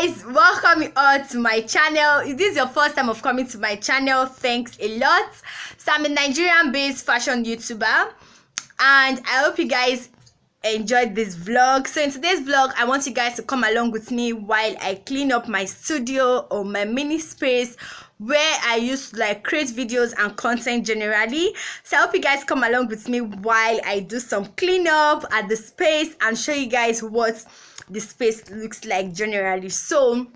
guys welcome you all to my channel. If this is your first time of coming to my channel thanks a lot. So i'm a nigerian based fashion youtuber and i hope you guys enjoyed this vlog. So in today's vlog i want you guys to come along with me while i clean up my studio or my mini space where i used to like create videos and content generally. So i hope you guys come along with me while i do some cleanup at the space and show you guys what the space looks like generally so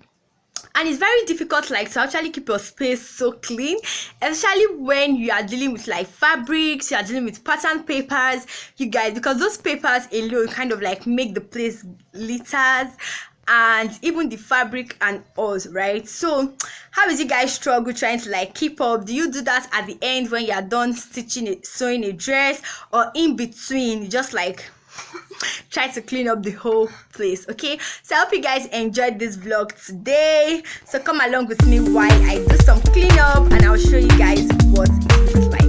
and it's very difficult like to actually keep your space so clean especially when you are dealing with like fabrics you are dealing with pattern papers you guys because those papers alone kind of like make the place litters and even the fabric and all right? So how is you guys struggle trying to like keep up? Do you do that at the end when you are done stitching it sewing a dress or in between just like try to clean up the whole place okay? So i hope you guys enjoyed this vlog today. So come along with me while i do some cleanup and i'll show you guys what it looks like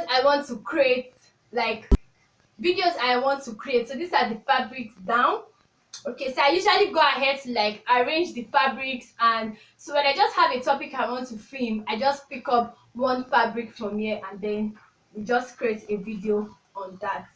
videos i want to create like videos i want to create. So these are the fabrics down. Okay so i usually go ahead to like arrange the fabrics and so when i just have a topic i want to film i just pick up one fabric from here and then we just create a video on that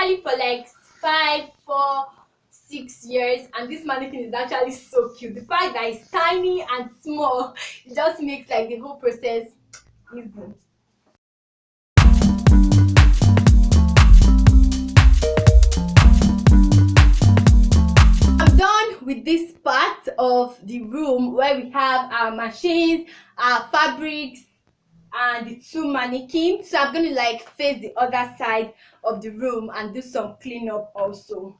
especially for like five four six years and this mannequin is actually so cute the fact that it's tiny and small it just makes like the whole process easy I'm done with this part of the room where we have our machines, our fabrics, and the two mannequins. So I'm gonna like face the other side of the room and do some cleanup also.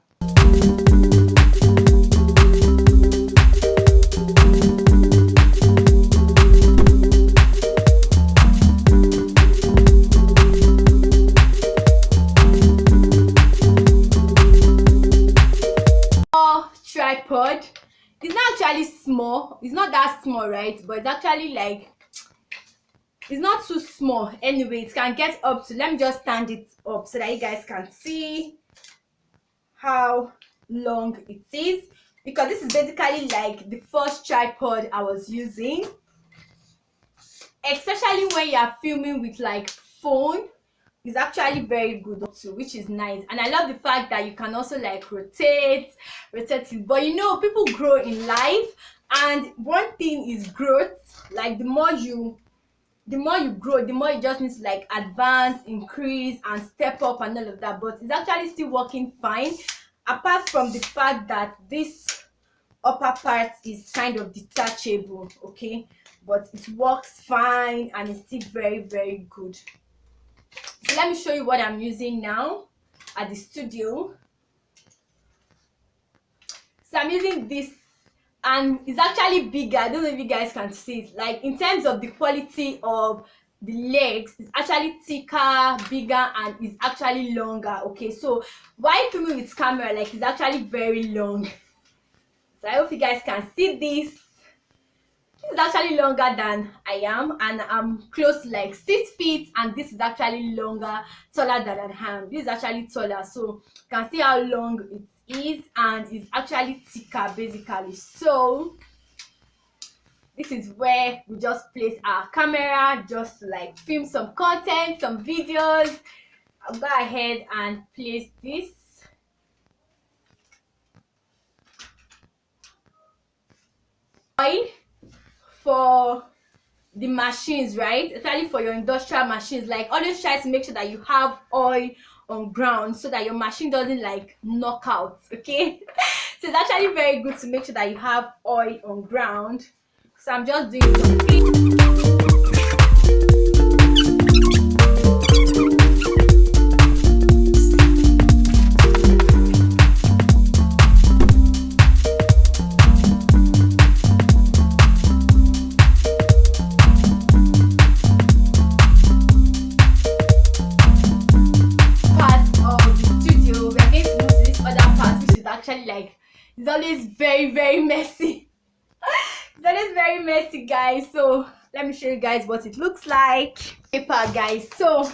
tripod. It's not actually small. It's not that small right? But it's actually like it's not too small. Anyway it can get up to let me just stand it up so that you guys can see how long it is. Because this is basically like the first tripod i was using. Especially when you are filming with like phone is actually very good too which is nice. And i love the fact that you can also like rotate rotate it. But you know people grow in life. And one thing is growth. Like the more you the more you grow the more you just need to like advance increase and step up and all of that but it's actually still working fine. Apart from the fact that this upper part is kind of detachable okay but it works fine and it's still very very good. So let me show you what i'm using now at the studio. So i'm using this and it's actually bigger. I don't know if you guys can see it. Like in terms of the quality of the legs it's actually thicker bigger and it's actually longer. Okay so while filming with camera like it's actually very long. So i hope you guys can see this. This is actually longer than i am and i'm close to like six feet and this is actually longer taller than i am. This is actually taller. So you can see how long it is and is actually thicker basically. So this is where we just place our camera just like film some content some videos. I'll go ahead and place this. Oil for the machines right? Especially for your industrial machines. Like always try to make sure that you have oil on ground so that your machine doesn't like knock out okay? So it's actually very good to make sure that you have oil on ground. So i'm just doing some it's always very very messy. It's always very messy guys. So let me show you guys what it looks like. Paper guys. So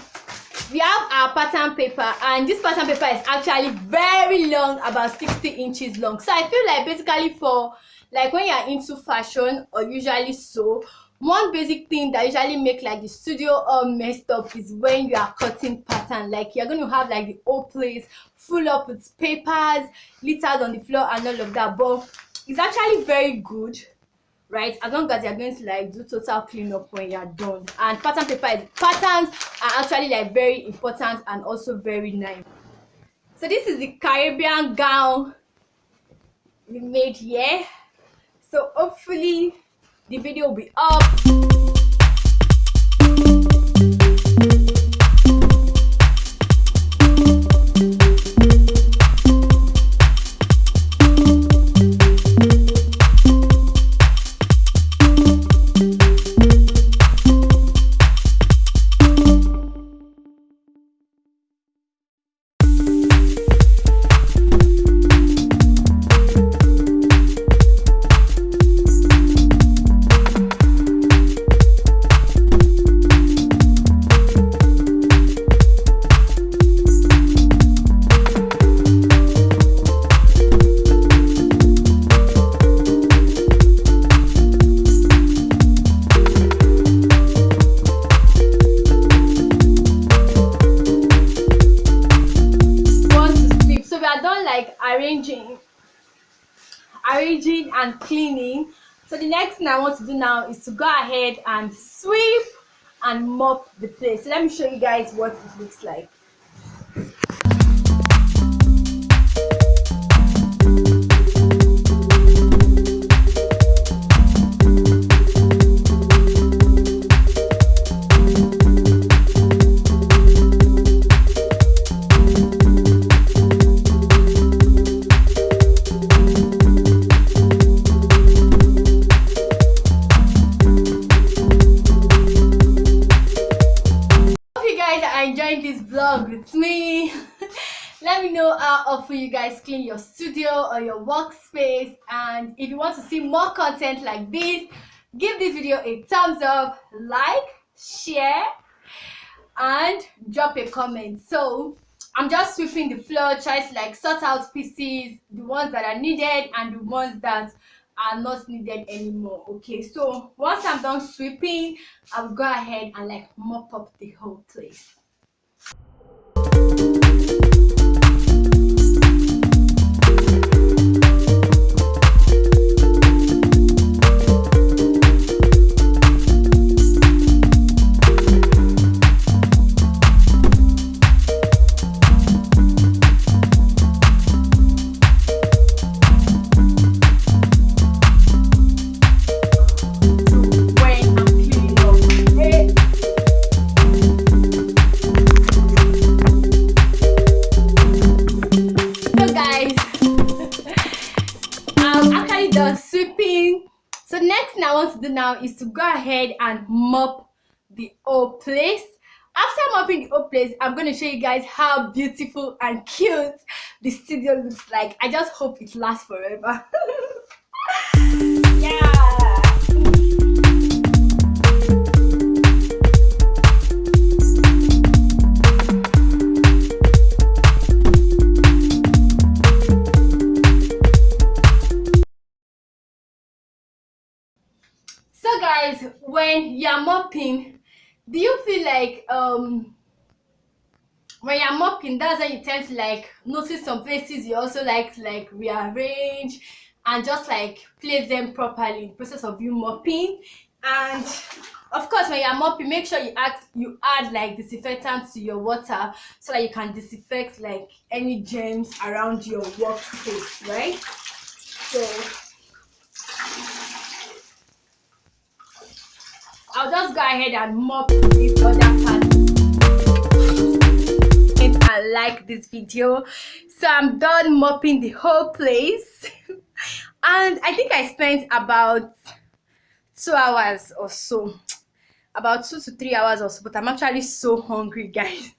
we have our pattern paper and this pattern paper is actually very long about 60 inches long. So i feel like basically for like when you're into fashion or usually so one basic thing that usually make like the studio all messed up is when you are cutting pattern. Like you're going to have like the whole place full up with papers littered on the floor and all of that. But it's actually very good right? As long as you're going to like do total cleanup when you're done. And pattern paper is patterns are actually like very important and also very nice. So this is the caribbean gown we made here. So hopefully the video will be up arranging and cleaning. So the next thing i want to do now is to go ahead and sweep and mop the place. So let me show you guys what it looks like how often you guys clean your studio or your workspace. And if you want to see more content like this give this video a thumbs up like share and drop a comment. So i'm just sweeping the floor try to like sort out pieces the ones that are needed and the ones that are not needed anymore. Okay so once i'm done sweeping i'll go ahead and like mop up the whole place want to do now is to go ahead and mop the whole place. After mopping the whole place i'm going to show you guys how beautiful and cute the studio looks like. I just hope it lasts forever. Yeah guys when you're mopping do you feel like um when you're mopping that's when you tend to like notice some places you also like to like rearrange and just like place them properly in the process of you mopping. And of course when you're mopping make sure you add you add like disinfectant to your water so that you can disinfect like any germs around your workspace right? So i'll just go ahead and mop this other part. And like this video so i'm done mopping the whole place. And i think i spent about two hours or so. About two to three hours or so but i'm actually so hungry guys.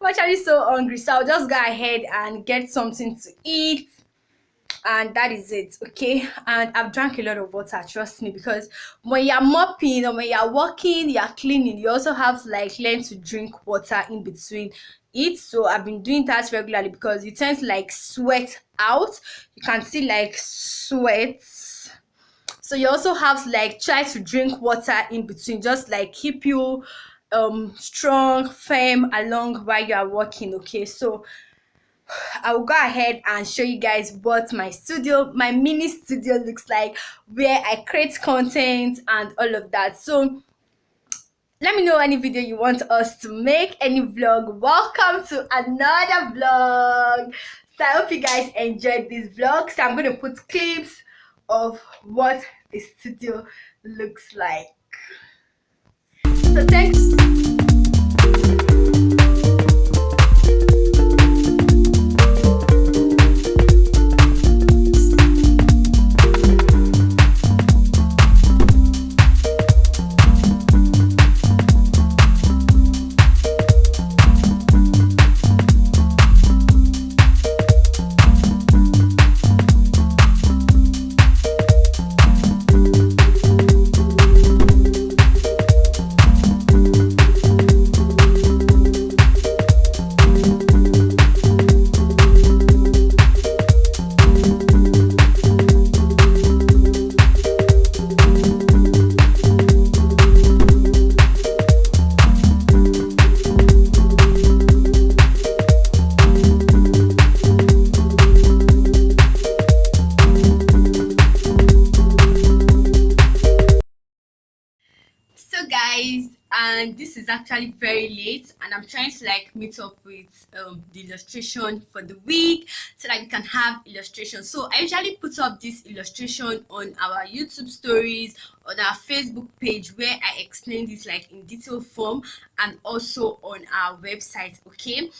I'm actually so hungry. So i'll just go ahead and get something to eat and that is it okay? And i've drank a lot of water trust me because when you're mopping or when you're walking you're cleaning you also have to like learn to drink water in between it. So i've been doing that regularly because you tend to like sweat out. You can see like sweat. So you also have to like try to drink water in between just like keep you um strong firm along while you are walking okay? So I will go ahead and show you guys what my studio, my mini studio looks like, where I create content and all of that. So let me know any video you want us to make, any vlog. Welcome to another vlog. So I hope you guys enjoyed this vlog. So I'm going to put clips of what the studio looks like so thanks this is actually very late and i'm trying to like meet up with um, the illustration for the week so that we can have illustration. So i usually put up this illustration on our youtube stories on our facebook page where i explain this like in detail form and also on our website okay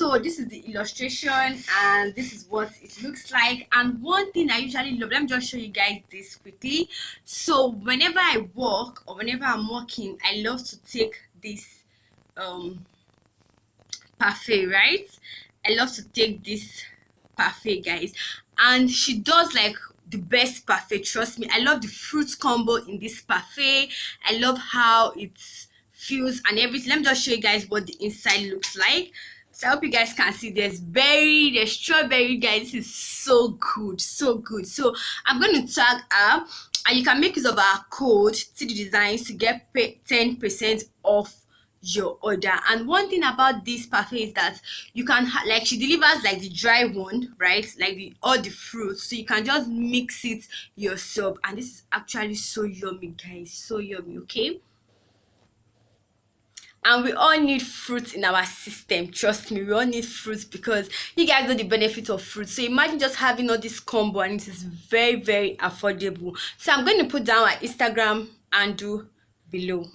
so this is the illustration and this is what it looks like. And one thing i usually love let me just show you guys this quickly. So whenever i walk or whenever i'm walking i love to take this um parfait right? I love to take this parfait guys. And she does like the best parfait trust me. I love the fruit combo in this parfait. I love how it feels and everything. Let me just show you guys what the inside looks like so i hope you guys can see there's berry there's strawberry guys this is so good so good. So i'm going to tag her and you can make use of our code cd designs to get 10 percent off your order. And one thing about this parfait is that you can like she delivers like the dry one right? Like the all the fruits so you can just mix it yourself. And this is actually so yummy guys. So yummy okay and we all need fruits in our system trust me we all need fruits because you guys know the benefit of fruit. So imagine just having all this combo and it is very very affordable. So i'm going to put down our instagram and do below